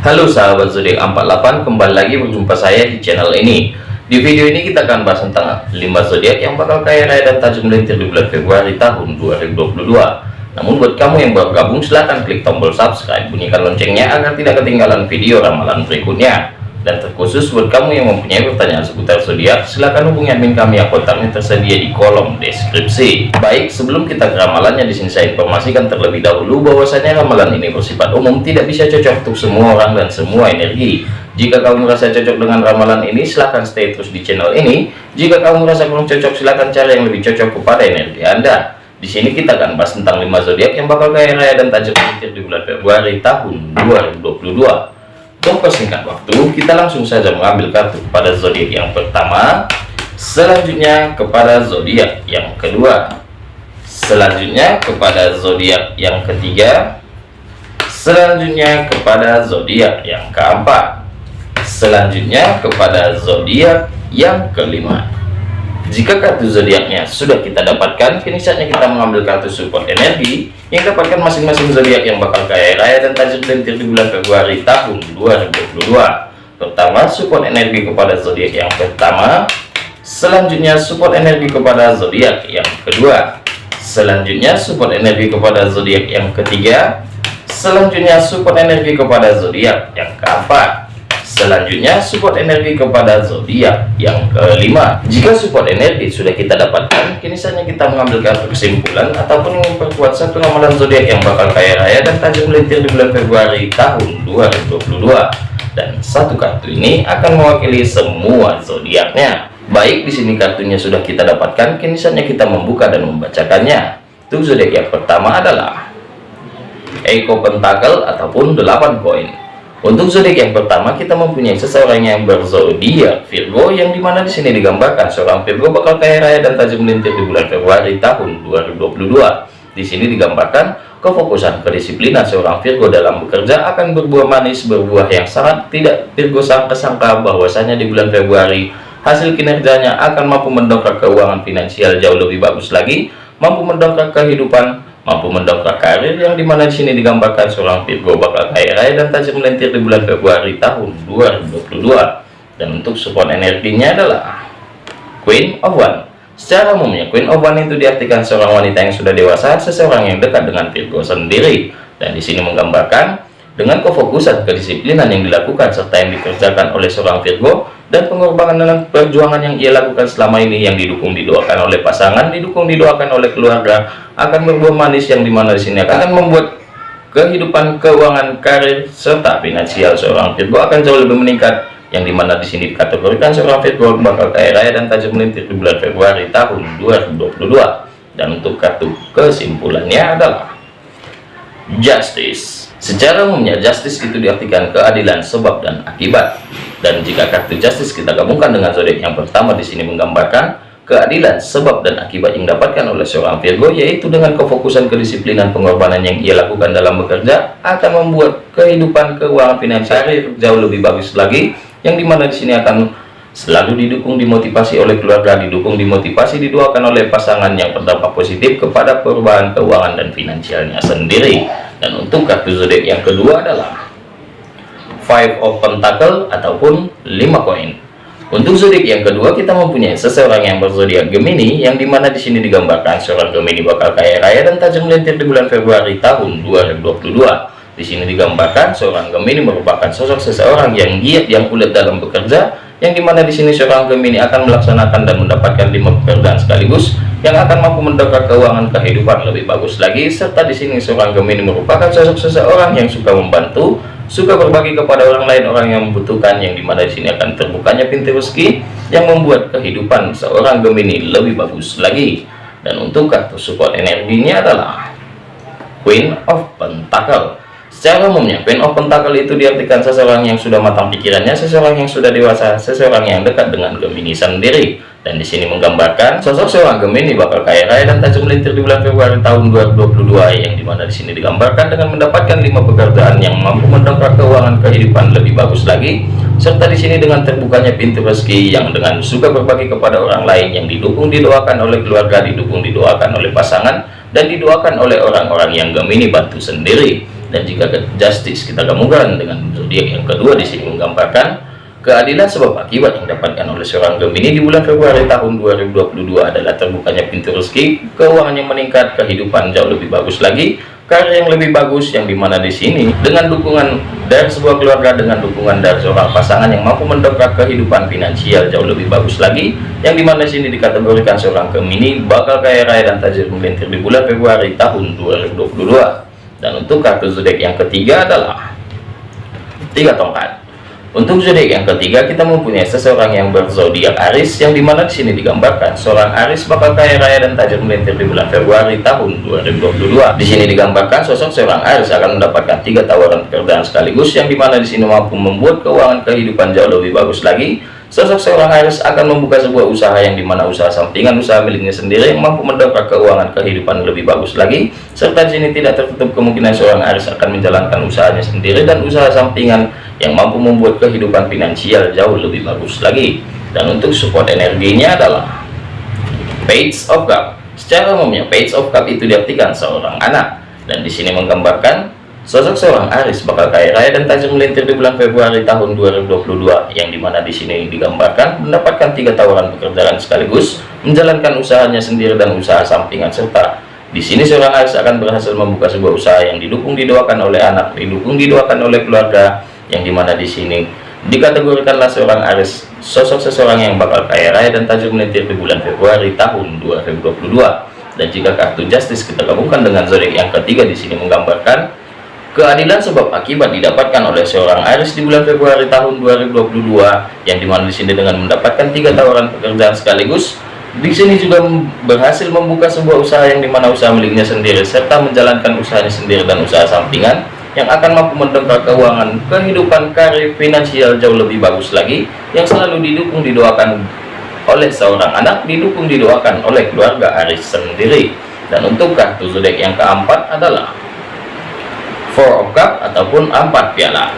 Halo sahabat zodiak 48 kembali lagi berjumpa saya di channel ini. Di video ini kita akan bahas tentang 5 zodiak yang bakal kaya raya dan tajam melintir di bulan Februari tahun 2022 namun buat kamu yang baru gabung silahkan klik tombol subscribe bunyikan loncengnya agar tidak ketinggalan video ramalan berikutnya dan terkhusus buat kamu yang mempunyai pertanyaan seputar zodiak silahkan hubungi admin kami. Yang kontaknya tersedia di kolom deskripsi. Baik sebelum kita ke ramalannya di sini saya informasikan terlebih dahulu bahwasanya ramalan ini bersifat umum tidak bisa cocok untuk semua orang dan semua energi. Jika kamu merasa cocok dengan ramalan ini silahkan stay terus di channel ini. Jika kamu merasa kurang cocok silahkan cari yang lebih cocok kepada energi anda. Di sini kita akan bahas tentang 5 zodiak yang bakal kaya raya dan tajam di bulan Februari tahun 2022 untuk persingkat waktu, kita langsung saja mengambil kartu kepada zodiak yang pertama, selanjutnya kepada zodiak yang kedua, selanjutnya kepada zodiak yang ketiga, selanjutnya kepada zodiak yang keempat, selanjutnya kepada zodiak yang kelima. Jika kartu zodiaknya sudah kita dapatkan, kini saatnya kita mengambil kartu support energi yang dapatkan masing-masing zodiak yang bakal kaya raya dan tajam lentir di bulan Februari tahun 2022. Pertama, support energi kepada zodiak yang pertama. Selanjutnya, support energi kepada zodiak yang kedua. Selanjutnya, support energi kepada zodiak yang ketiga. Selanjutnya, support energi kepada zodiak yang keempat selanjutnya support energi kepada zodiak yang kelima. Jika support energi sudah kita dapatkan kini saatnya kita mengambil kartu kesimpulan ataupun memperkuat satu ramalan zodiak yang bakal kaya raya dan tajam melintir di bulan Februari tahun 2022 dan satu kartu ini akan mewakili semua zodiaknya. Baik di sini kartunya sudah kita dapatkan kini saatnya kita membuka dan membacakannya. Untuk zodiak yang pertama adalah Eko Pentakel ataupun 8 koin untuk zodiak yang pertama kita mempunyai seseorang yang berzodiak Virgo yang di mana di sini digambarkan seorang Virgo bakal kaya raya dan tajam melintir di bulan Februari tahun 2022. Di sini digambarkan kefokusan kedisiplinan seorang Virgo dalam bekerja akan berbuah manis berbuah yang sangat tidak Virgo sangka-sangka bahwasanya di bulan Februari hasil kinerjanya akan mampu mendongkrak keuangan finansial jauh lebih bagus lagi mampu mendongkrak kehidupan mampu mendongkrak karir yang di mana di sini digambarkan seorang Virgo bakal kaya raya dan tajam melintir di bulan Februari tahun 2022 dan untuk support energinya adalah Queen of One. Secara umumnya Queen of One itu diartikan seorang wanita yang sudah dewasa seseorang yang dekat dengan Virgo sendiri. Dan di sini menggambarkan dengan kefokusan kedisiplinan yang dilakukan serta yang dikerjakan oleh seorang Virgo dan pengorbanan dalam perjuangan yang ia lakukan selama ini yang didukung didoakan oleh pasangan didukung didoakan oleh keluarga akan berbuah manis yang di mana di sini akan membuat kehidupan keuangan karir serta finansial seorang Virgo akan jauh lebih meningkat yang di mana di sini dikategorikan seorang Virgo bakal kaya raya dan tajam melintir di bulan Februari tahun 2022 dan untuk kartu kesimpulannya adalah Justice. Secara umumnya Justice itu diartikan keadilan sebab dan akibat. Dan jika kartu justice kita gabungkan dengan zodiak yang pertama di sini menggambarkan keadilan sebab dan akibat yang dapatkan oleh seorang Virgo yaitu dengan kefokusan kedisiplinan pengorbanan yang ia lakukan dalam bekerja akan membuat kehidupan keuangan finansial jauh lebih bagus lagi yang di mana di sini akan selalu didukung dimotivasi oleh keluarga didukung dimotivasi didoakan oleh pasangan yang berdampak positif kepada perubahan keuangan dan finansialnya sendiri. Dan untuk kartu zodiak yang kedua adalah five of pentacle ataupun 5 koin untuk zodiak yang kedua kita mempunyai seseorang yang berzodiak Gemini yang di mana di sini digambarkan seorang Gemini bakal kaya raya dan tajam melintir di bulan Februari tahun 2022 di sini digambarkan seorang Gemini merupakan sosok seseorang yang giat yang kulit dalam bekerja yang di mana di sini seorang Gemini akan melaksanakan dan mendapatkan lima pekerjaan sekaligus yang akan mampu mendongkrak keuangan kehidupan lebih bagus lagi. Serta di sini seorang Gemini merupakan sosok seseorang yang suka membantu suka berbagi kepada orang lain orang yang membutuhkan yang di mana di sini akan terbukanya pintu rezeki yang membuat kehidupan seorang Gemini lebih bagus lagi. Dan untuk kartu support energinya adalah Queen of Pentacle secara umumnya Queen of Pentacle itu diartikan seseorang yang sudah matang pikirannya seseorang yang sudah dewasa seseorang yang dekat dengan Gemini sendiri dan di sini menggambarkan sosok seorang Gemini bakal kaya raya dan tajam melintir di bulan Februari tahun 2022 yang di mana di sini digambarkan dengan mendapatkan lima pekerjaan yang mampu mendongkrak keuangan kehidupan lebih bagus lagi serta di sini dengan terbukanya pintu rezeki yang dengan suka berbagi kepada orang lain yang didukung didoakan oleh keluarga didukung didoakan oleh pasangan dan didoakan oleh orang-orang yang Gemini bantu sendiri. Dan jika justice kita gabungkan dengan zodiak yang kedua di sini menggambarkan keadilan sebab akibat yang didapatkan oleh seorang Gemini di bulan Februari tahun 2022 adalah terbukanya pintu rezeki keuangan yang meningkat kehidupan jauh lebih bagus lagi karya yang lebih bagus yang di mana di sini dengan dukungan dari sebuah keluarga dengan dukungan dari seorang pasangan yang mampu mendongkrak kehidupan finansial jauh lebih bagus lagi yang di mana di sini dikategorikan seorang Gemini bakal kaya raya dan tajir melintir di bulan Februari tahun 2022 dan untuk kartu zodiak yang ketiga adalah tiga tongkat untuk zodiak yang ketiga kita mempunyai seseorang yang berzodiak Aris yang di mana di sini digambarkan seorang Aris bakal kaya raya dan tajir melintir di bulan Februari tahun 2022. Di sini digambarkan sosok seorang Aris akan mendapatkan tiga tawaran pekerjaan sekaligus yang di mana di sini mampu membuat keuangan kehidupan jauh lebih bagus lagi. Sosok seorang Aris akan membuka sebuah usaha yang di mana usaha sampingan usaha miliknya sendiri mampu mendongkrak keuangan kehidupan lebih bagus lagi. Serta di sini tidak tertutup kemungkinan seorang Aris akan menjalankan usahanya sendiri dan usaha sampingan yang mampu membuat kehidupan finansial jauh lebih bagus lagi. Dan untuk support energinya adalah page of cup secara umumnya page of cup itu diartikan seorang anak. Dan di sini menggambarkan sosok seorang Aris bakal kaya raya dan tajam melintir di bulan Februari tahun 2022 yang di mana di sini digambarkan mendapatkan tiga tawaran pekerjaan sekaligus menjalankan usahanya sendiri dan usaha sampingan serta. Di sini seorang Aris akan berhasil membuka sebuah usaha yang didukung didoakan oleh anak didukung didoakan oleh keluarga yang di mana di sini dikategorikanlah seorang Aris sosok seseorang yang bakal kaya raya dan tajam melintir di bulan Februari tahun 2022 dan jika kartu justice kita gabungkan dengan zodiak yang ketiga di sini menggambarkan keadilan sebab akibat didapatkan oleh seorang Aris di bulan Februari tahun 2022 yang di mana di sini dengan mendapatkan tiga tawaran pekerjaan sekaligus di sini juga berhasil membuka sebuah usaha yang di mana usaha miliknya sendiri serta menjalankan usahanya sendiri dan usaha sampingan yang akan mampu mendongkrak keuangan kehidupan karir finansial jauh lebih bagus lagi yang selalu didukung didoakan oleh seorang anak didukung didoakan oleh keluarga Aris sendiri. Dan untuk kartu zodiak yang keempat adalah four of cup ataupun empat piala.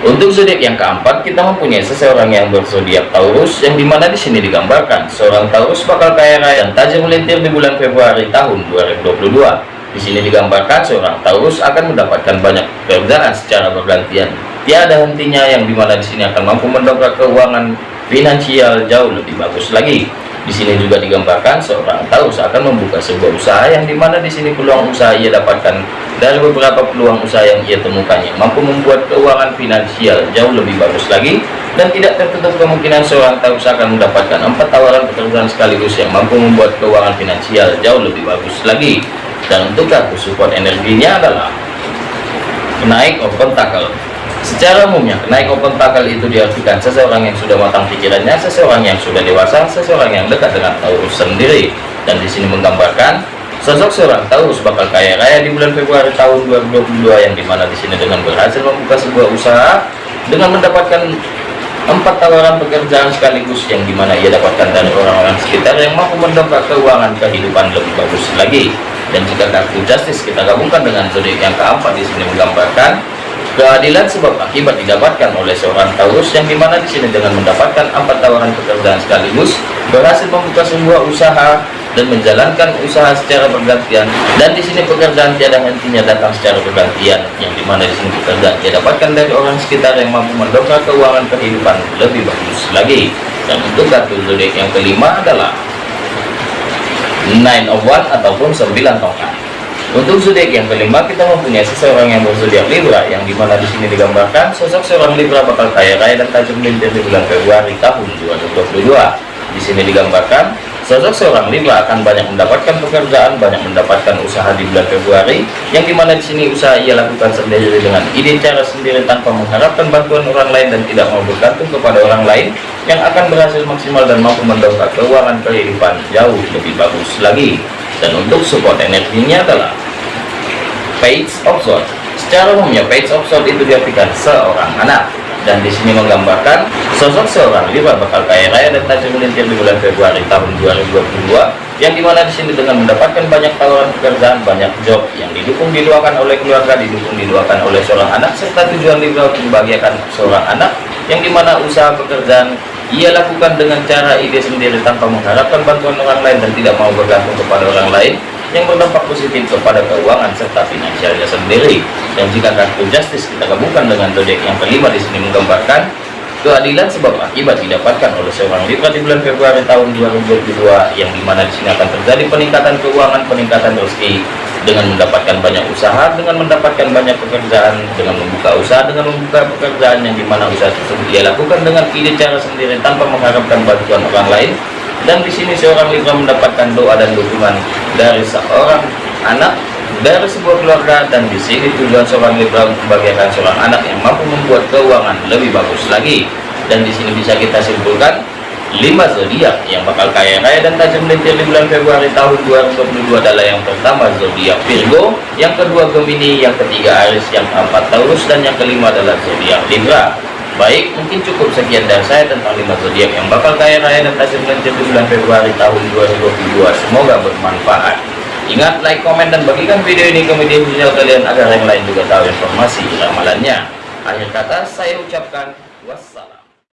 Untuk zodiak yang keempat kita mempunyai seseorang yang berzodiak Taurus yang di mana di sini digambarkan seorang Taurus bakal kaya raya dan tajam melintir di bulan Februari tahun 2022 di sini digambarkan seorang Taurus akan mendapatkan banyak pekerjaan secara bergantian. Tiada hentinya yang di mana di sini akan mampu mendongkrak keuangan finansial jauh lebih bagus lagi. Di sini juga digambarkan seorang Taurus akan membuka sebuah usaha yang di mana di sini peluang usaha ia dapatkan dari beberapa peluang usaha yang ia temukan yang mampu membuat keuangan finansial jauh lebih bagus lagi dan tidak tertutup kemungkinan seorang Taurus akan mendapatkan empat tawaran pekerjaan sekaligus yang mampu membuat keuangan finansial jauh lebih bagus lagi dan untuk kartu support energinya adalah naik open tackle secara umumnya naik open tackle itu diartikan seseorang yang sudah matang pikirannya seseorang yang sudah dewasa seseorang yang dekat dengan Taurus sendiri. Dan di sini menggambarkan sosok seorang Taurus bakal kaya raya di bulan Februari tahun 2022 yang di mana di sini dengan berhasil membuka sebuah usaha dengan mendapatkan empat tawaran pekerjaan sekaligus yang di mana ia dapatkan dari orang-orang sekitar yang mampu mendongkrak keuangan kehidupan lebih bagus lagi. Dan jika kartu justice kita gabungkan dengan zodiak yang keempat di sini menggambarkan keadilan sebab akibat didapatkan oleh seorang Taurus yang di mana di sini dengan mendapatkan empat tawaran pekerjaan sekaligus berhasil membuka sebuah usaha dan menjalankan usaha secara bergantian. Dan di sini pekerjaan tiada hentinya datang secara bergantian yang di mana di sini pekerjaan dia dapatkan dari orang sekitar yang mampu mendongkrak keuangan kehidupan lebih bagus lagi. Dan untuk kartu zodiak yang kelima adalah nine of one ataupun 9 tongkat untuk zodiak yang kelima kita mempunyai seseorang yang berzodiak Libra yang di mana di sini digambarkan sosok seorang Libra bakal kaya raya dan tajam melintir di bulan Februari tahun 2022 di sini digambarkan sosok seorang Libra akan banyak mendapatkan pekerjaan banyak mendapatkan usaha di bulan Februari yang di mana di sini usaha ia lakukan sendiri dengan ide cara sendiri tanpa mengharapkan bantuan orang lain dan tidak mau bergantung kepada orang lain yang akan berhasil maksimal dan mampu mendongkrak keuangan kehidupan jauh lebih bagus lagi dan untuk support energinya adalah page of sword secara umumnya page of sword itu diartikan seorang anak. Dan di sini menggambarkan sosok seorang Libra bakal kaya raya dan tajam melintir di bulan Februari tahun 2022 yang di mana di sini dengan mendapatkan banyak tawaran pekerjaan banyak job yang didukung didoakan oleh keluarga didukung didoakan oleh seorang anak serta tujuan Libra membahagiakan seorang anak yang di mana usaha pekerjaan ia lakukan dengan cara ide sendiri tanpa mengharapkan bantuan orang lain dan tidak mau bergantung kepada orang lain yang berdampak positif kepada keuangan serta finansialnya sendiri. Dan jika kartu justice kita gabungkan dengan zodiak yang kelima di sini menggambarkan keadilan sebab akibat didapatkan oleh seorang Libra di bulan Februari tahun 2022 yang di mana di sini akan terjadi peningkatan keuangan, peningkatan rezeki dengan mendapatkan banyak usaha, dengan mendapatkan banyak pekerjaan, dengan membuka usaha, dengan membuka pekerjaan yang di mana usaha tersebut ia lakukan dengan ide cara sendiri tanpa mengharapkan bantuan orang lain. Dan di sini seorang Libra mendapatkan doa dan dukungan dari seorang anak dari sebuah keluarga dan di sini tujuan seorang Libra membagikan seorang anak yang mampu membuat keuangan lebih bagus lagi. Dan di sini bisa kita simpulkan 5 zodiak yang bakal kaya raya dan tajam melintir di bulan Februari tahun 2022 adalah yang pertama zodiak Virgo, yang kedua Gemini, yang ketiga Aries, yang keempat Taurus dan yang kelima adalah zodiak Libra. Baik, mungkin cukup sekian dari saya tentang 5 zodiak yang bakal kaya raya dan tajam melintir di bulan Februari tahun 2022. Semoga bermanfaat. Ingat, like, komen, dan bagikan video ini ke media sosial kalian agar yang lain juga tahu informasi ramalannya. Akhir kata, saya ucapkan.